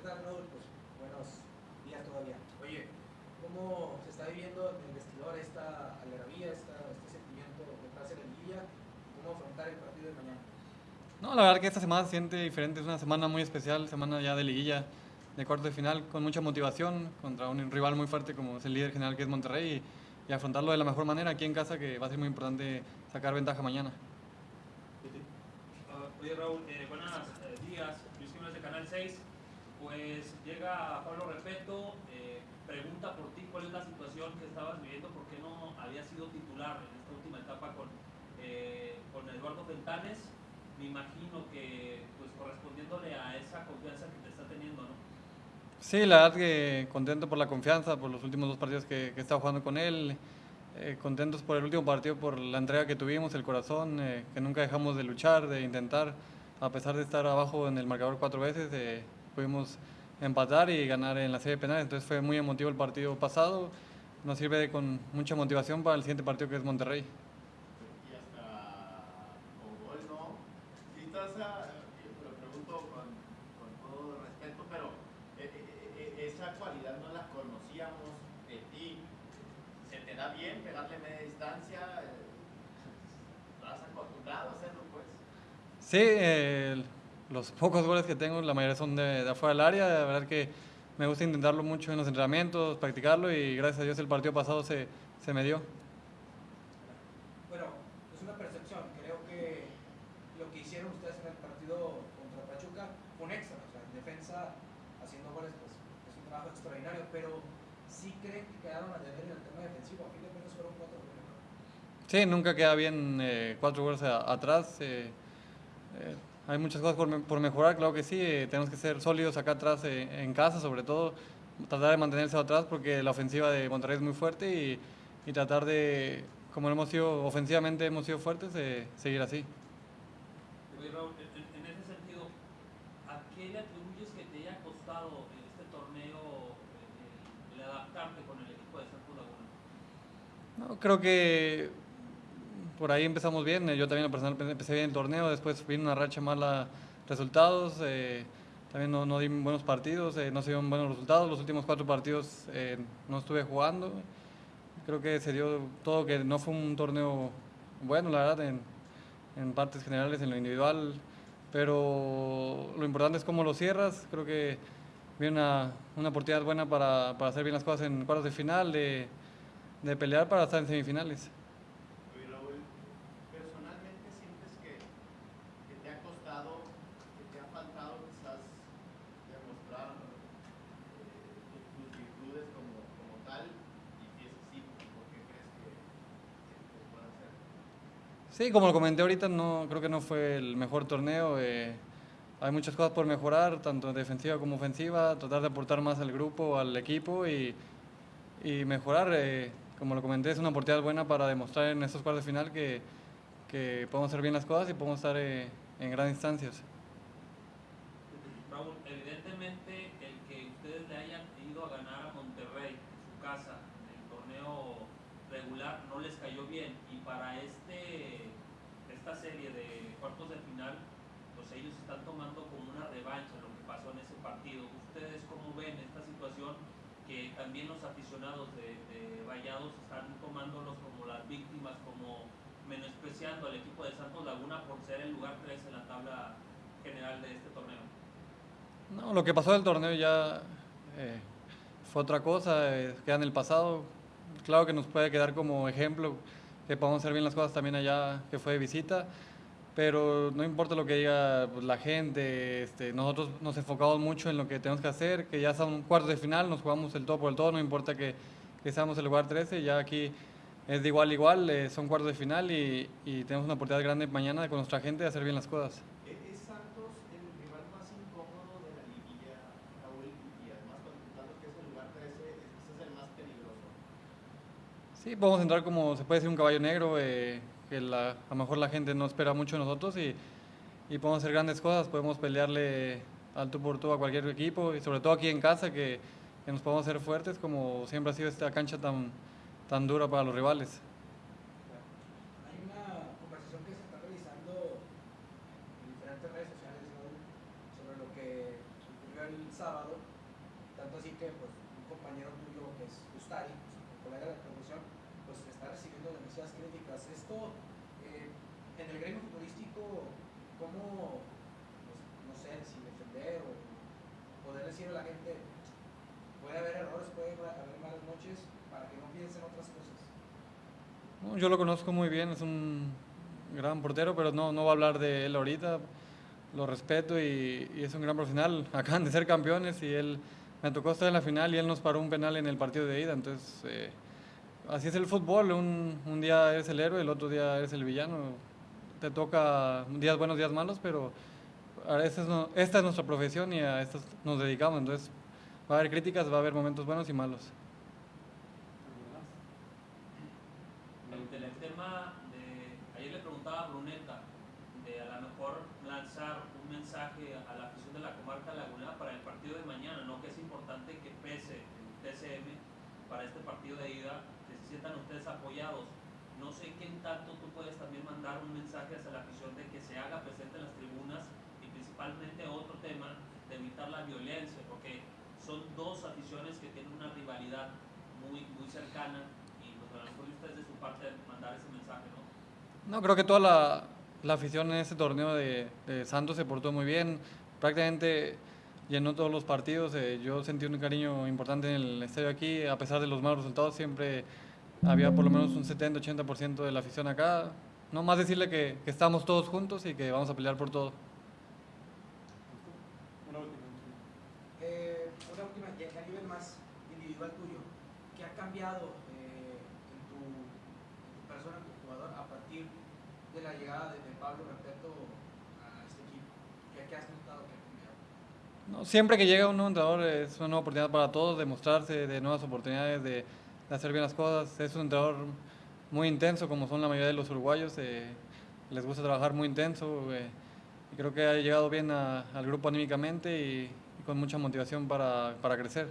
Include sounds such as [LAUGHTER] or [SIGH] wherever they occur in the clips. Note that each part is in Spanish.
¿Qué tal, Raúl? Pues buenos días todavía. Oye, ¿cómo se está viviendo en el vestidor esta algarabía, esta, este sentimiento de la liguilla? ¿Cómo afrontar el partido de mañana? No, la verdad que esta semana se siente diferente, es una semana muy especial, semana ya de liguilla, de cuarto de final, con mucha motivación contra un rival muy fuerte como es el líder general que es Monterrey y, y afrontarlo de la mejor manera aquí en casa que va a ser muy importante sacar ventaja mañana. Uh, oye Raúl, eh, buenos eh, días, Luis Jiménez de Canal 6. Pues llega Pablo Repeto, eh, pregunta por ti cuál es la situación que estabas viviendo, por qué no había sido titular en esta última etapa con, eh, con Eduardo Fentanes. Me imagino que pues correspondiéndole a esa confianza que te está teniendo, ¿no? Sí, la verdad que contento por la confianza, por los últimos dos partidos que, que he jugando con él, eh, contentos por el último partido, por la entrega que tuvimos, el corazón, eh, que nunca dejamos de luchar, de intentar, a pesar de estar abajo en el marcador cuatro veces, eh, pudimos empatar y ganar en la serie de penales, entonces fue muy emotivo el partido pasado, nos sirve de, con mucha motivación para el siguiente partido que es Monterrey. y hasta con gol, ¿no? Si estás, a, lo pregunto con, con todo respeto, pero eh, eh, eh, esa cualidad no la conocíamos de ti. ¿Se te da bien pegarle media distancia? Eh, ¿Estás acostumbrado a hacerlo, pues? Sí, eh, los pocos goles que tengo, la mayoría son de, de afuera del área, la verdad que me gusta intentarlo mucho en los entrenamientos, practicarlo y gracias a Dios el partido pasado se, se me dio. Bueno, es una percepción. Creo que lo que hicieron ustedes en el partido contra Pachuca fue un extra. O sea, en defensa, haciendo goles, pues es un trabajo extraordinario. Pero sí creen que quedaron a deber en el tema defensivo. A fin de cuentas fueron cuatro goles. Sí, nunca queda bien eh, cuatro goles a- atrás. eh, eh, hay muchas cosas por, me- por mejorar, claro que sí. eh, tenemos que ser sólidos acá atrás, eh, en casa sobre todo. Tratar de mantenerse atrás porque la ofensiva de Monterrey es muy fuerte y, y tratar de, como hemos sido ofensivamente, hemos sido fuertes, eh, seguir así. Oye Raúl, en, en- en ese sentido, ¿a qué le atribuyes que te haya costado en este torneo eh, el, el adaptarte con el equipo de Santos Laguna? No, creo que por ahí empezamos bien. eh, Yo también lo personal empe- empecé bien el torneo, después vino una racha mala resultados. eh, también no, no di buenos partidos, eh, no se dieron buenos resultados. Los últimos cuatro partidos no estuve jugando. Creo que se dio todo que no fue un torneo bueno, la verdad, en, en partes generales, en lo individual. Pero lo importante es cómo lo cierras. Creo que viene una, una oportunidad buena para, para hacer bien las cosas en cuartos de final, de, de pelear para estar en semifinales. Oye, Raúl, personalmente sientes que, que te ha costado, que te ha faltado quizás demostrar eh, tus virtudes como, como tal, y si es así, ¿por qué crees que, que se puede hacer? Sí, como lo comenté ahorita, no, creo que no fue el mejor torneo. eh, hay muchas cosas por mejorar, tanto defensiva como ofensiva, tratar de aportar más al grupo, al equipo y, mejorar. eh, como lo comenté, es una oportunidad buena para demostrar en estos cuartos de final que, que podemos hacer bien las cosas y podemos estar eh, en grandes instancias. Raúl, evidentemente el que ustedes le hayan ido a ganar a Monterrey, su casa, en el torneo regular, no les cayó bien. Y para este esta serie de cuartos de final, pues ellos están tomando como una revancha lo que pasó en ese partido. ¿Ustedes cómo ven esta situación que también los aficionados de, de Rayados están tomándolos como las víctimas, como menospreciando al equipo de Santos Laguna por ser el lugar 3 en la tabla general de este torneo? No, lo que pasó del torneo ya eh, fue otra cosa, eh, queda en el pasado. Claro que nos puede quedar como ejemplo que podamos hacer bien las cosas también allá, que fue de visita, pero no importa lo que diga pues, la gente, este, nosotros nos enfocamos mucho en lo que tenemos que hacer, que ya son cuartos de final, nos jugamos el todo por el todo, no importa que, que seamos el lugar 13, ya aquí es de igual a igual, eh, son cuartos de final y, y tenemos una oportunidad grande mañana con nuestra gente de hacer bien las cosas. ¿Es es Santos el rival más incómodo de la liguilla, Raúl? Y además, contando que es el lugar 13, ese es el más peligroso. Sí, podemos entrar como se puede decir un caballo negro, eh, que la- a lo mejor la gente no espera mucho de nosotros y, y podemos hacer grandes cosas, podemos pelearle al tú por tú a cualquier equipo y sobre todo aquí en casa que, que nos podemos hacer fuertes como siempre ha sido esta cancha tan, tan dura para los rivales. Hay una conversación que se está realizando en diferentes redes sociales sobre lo que ocurrió el sábado, tanto así que pues, un compañero tuyo que es Ustari, un colega de pues está recibiendo demasiadas críticas. Esto, eh, en el gremio futbolístico, ¿cómo, pues, no sé, si defender o poder decirle a la gente, puede haber errores, puede haber malas noches, para que no piensen otras cosas? Yo lo conozco muy bien, es un gran portero, pero no, no va a hablar de él ahorita. Lo respeto y, y es un gran profesional. [LAUGHS] Acaban de ser campeones y él me tocó estar en la final y él nos paró un penal en el partido de ida. Entonces, eh, así es el fútbol. Un, un día eres el héroe, el otro día eres el villano. Te toca días buenos, días malos, pero esta es, nuestra profesión y a esto nos dedicamos. Entonces, va a haber críticas, va a haber momentos buenos y malos. El tema de, ayer le preguntaba a Bruneta de a lo mejor lanzar un mensaje a la afición de la comarca lagunera para el partido de mañana, ¿no? Que es importante que pese el TCM para este partido de ida, que ustedes apoyados. No sé qué tanto tú puedes también mandar un mensaje hacia la afición de que se haga presente en las tribunas y principalmente otro tema de evitar la violencia, porque son dos aficiones que tienen una rivalidad muy, muy cercana y pues a lo mejor de su parte mandar ese mensaje, ¿no? No, creo que toda la, la afición en este torneo de, de Santos se portó muy bien. Prácticamente llenó todos los partidos. eh, yo sentí un cariño importante en el estadio aquí. A pesar de los malos resultados, siempre había por lo menos un 70-80% de la afición acá. No más decirle que, que estamos todos juntos y que vamos a pelear por todo. Eh, una última, ya a nivel más individual tuyo, ¿qué ha cambiado eh, en, tu, en tu persona, en tu jugador, a partir de la llegada de, de Pablo Repeto a este equipo? ¿Qué, qué has notado que ha cambiado? No, siempre que llega un nuevo entrenador es una nueva oportunidad para todos de mostrarse, de nuevas oportunidades, de, de hacer bien las cosas. Es un entrenador muy intenso, como son la mayoría de los uruguayos. eh, les gusta trabajar muy intenso. eh, y creo que ha llegado bien a- al grupo anímicamente y, y con mucha motivación para, para crecer.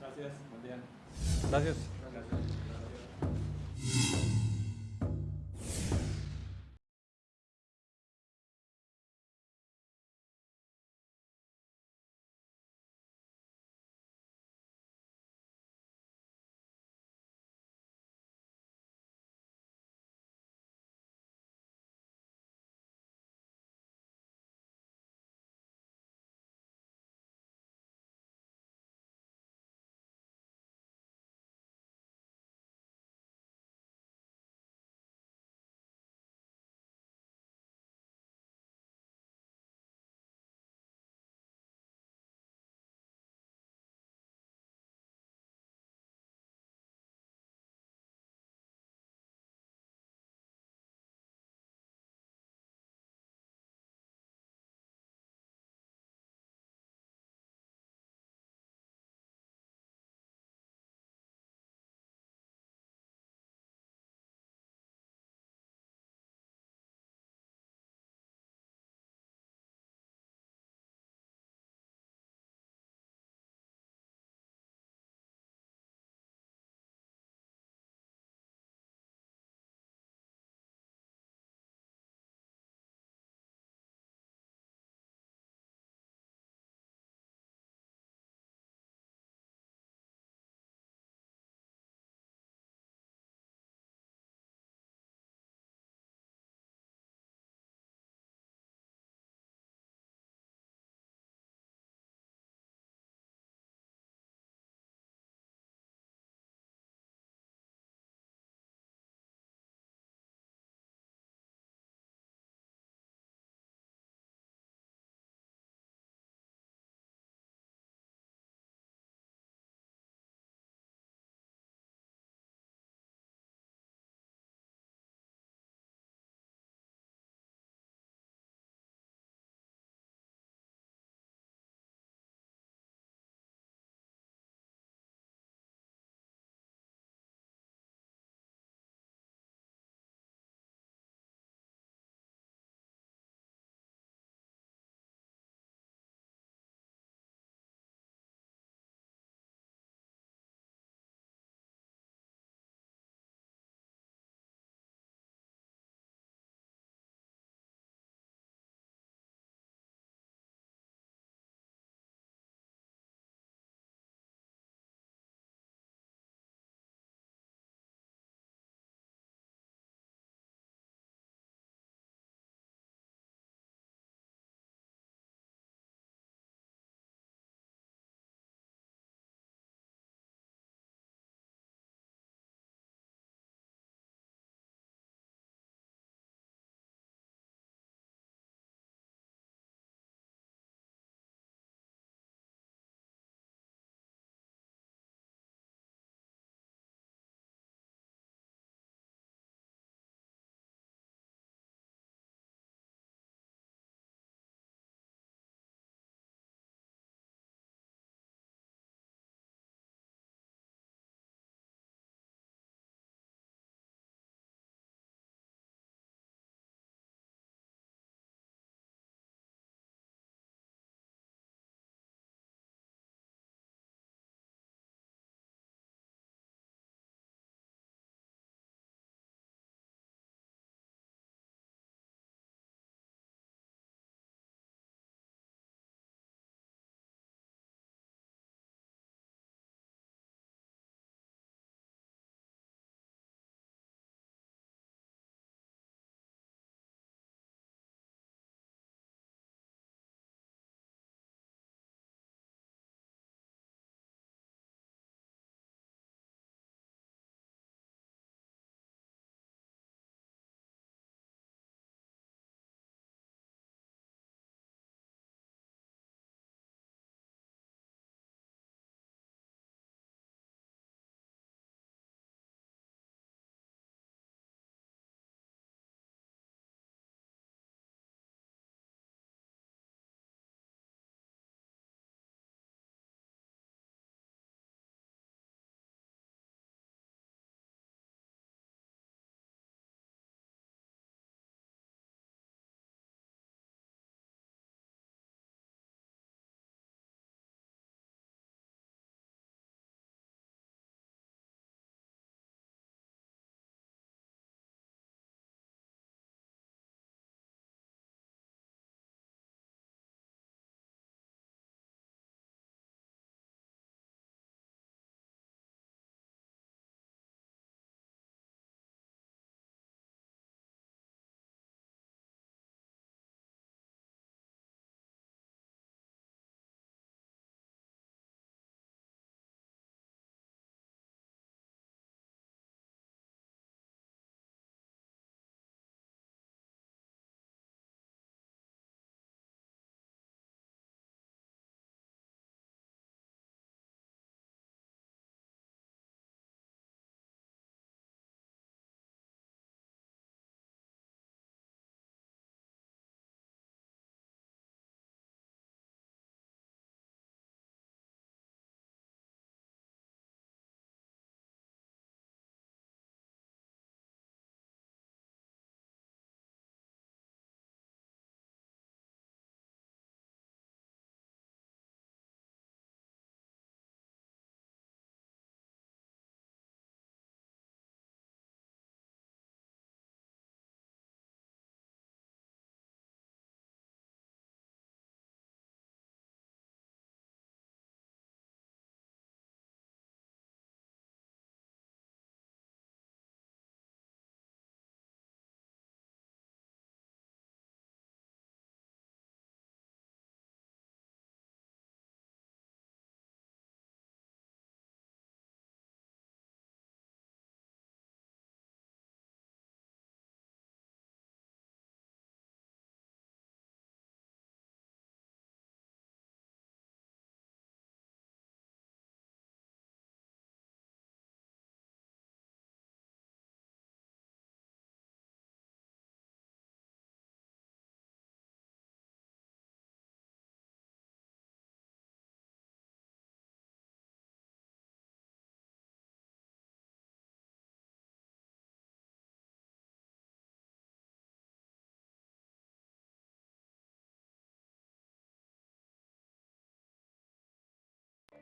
Gracias, buen día. Gracias.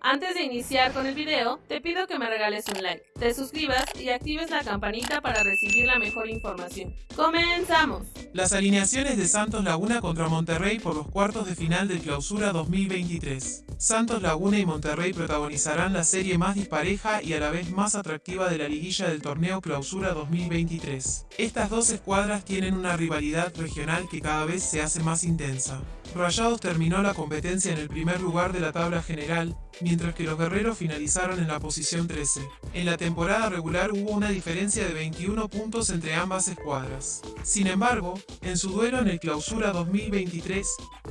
Antes de iniciar con el video, te pido que me regales un like, te suscribas y actives la campanita para recibir la mejor información. ¡Comenzamos! Las alineaciones de Santos Laguna contra Monterrey por los cuartos de final del Clausura 2023. Santos Laguna y Monterrey protagonizarán la serie más dispareja y a la vez más atractiva de la liguilla del torneo Clausura 2023. Estas dos escuadras tienen una rivalidad regional que cada vez se hace más intensa. Rayados terminó la competencia en el primer lugar de la tabla general, mientras que los guerreros finalizaron en la posición 13. En la temporada regular hubo una diferencia de 21 puntos entre ambas escuadras. Sin embargo, en su duelo en el Clausura 2023,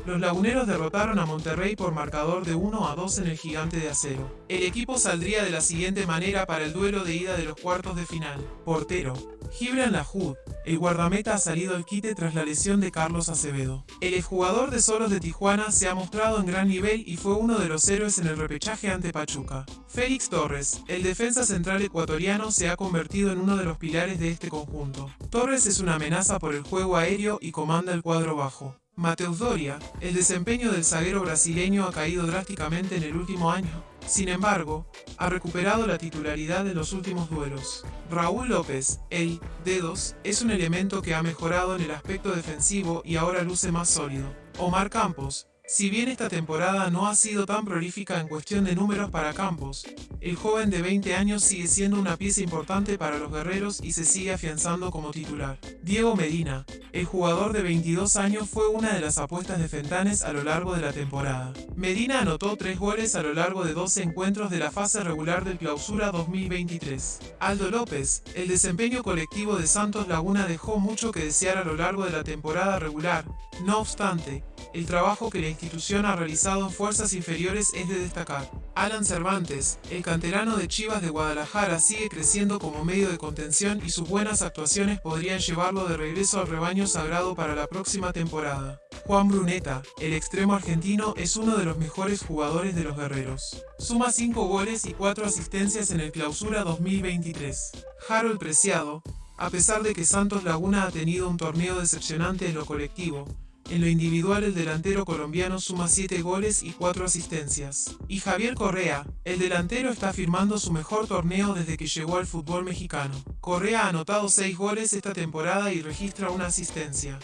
los laguneros derrotaron a Monterrey por marcador de 1 a 2 en el Gigante de Acero. El equipo saldría de la siguiente manera para el duelo de ida de los cuartos de final. Portero, Gibran Lahoud, el guardameta ha salido al quite tras la lesión de Carlos Acevedo. El exjugador de Solos de Tijuana se ha mostrado en gran nivel y fue uno de los héroes en el repechaje ante Pachuca. Félix Torres, el defensa central ecuatoriano, se ha convertido en uno de los pilares de este conjunto. Torres es una amenaza por el juego aéreo y comanda el cuadro bajo. Mateus Doria, el desempeño del zaguero brasileño ha caído drásticamente en el último año. Sin embargo, ha recuperado la titularidad en los últimos duelos. Raúl López, el Dedos, es un elemento que ha mejorado en el aspecto defensivo y ahora luce más sólido. Omar Campos, si bien esta temporada no ha sido tan prolífica en cuestión de números para Campos, el joven de 20 años sigue siendo una pieza importante para los guerreros y se sigue afianzando como titular. Diego Medina, el jugador de 22 años fue una de las apuestas de Fentanes a lo largo de la temporada. Medina anotó 3 goles a lo largo de 12 encuentros de la fase regular del Clausura 2023. Aldo López, el desempeño colectivo de Santos Laguna dejó mucho que desear a lo largo de la temporada regular, no obstante, el trabajo que la institución ha realizado en fuerzas inferiores es de destacar. Alan Cervantes, el canterano de Chivas de Guadalajara, sigue creciendo como medio de contención y sus buenas actuaciones podrían llevarlo de regreso al rebaño sagrado para la próxima temporada. Juan Bruneta, el extremo argentino, es uno de los mejores jugadores de los guerreros. Suma 5 goles y 4 asistencias en el Clausura 2023. Harold Preciado, a pesar de que Santos Laguna ha tenido un torneo decepcionante en lo colectivo, en lo individual el delantero colombiano suma 7 goles y 4 asistencias. Y Javier Correa, el delantero está firmando su mejor torneo desde que llegó al fútbol mexicano. Correa ha anotado 6 goles esta temporada y registra una asistencia.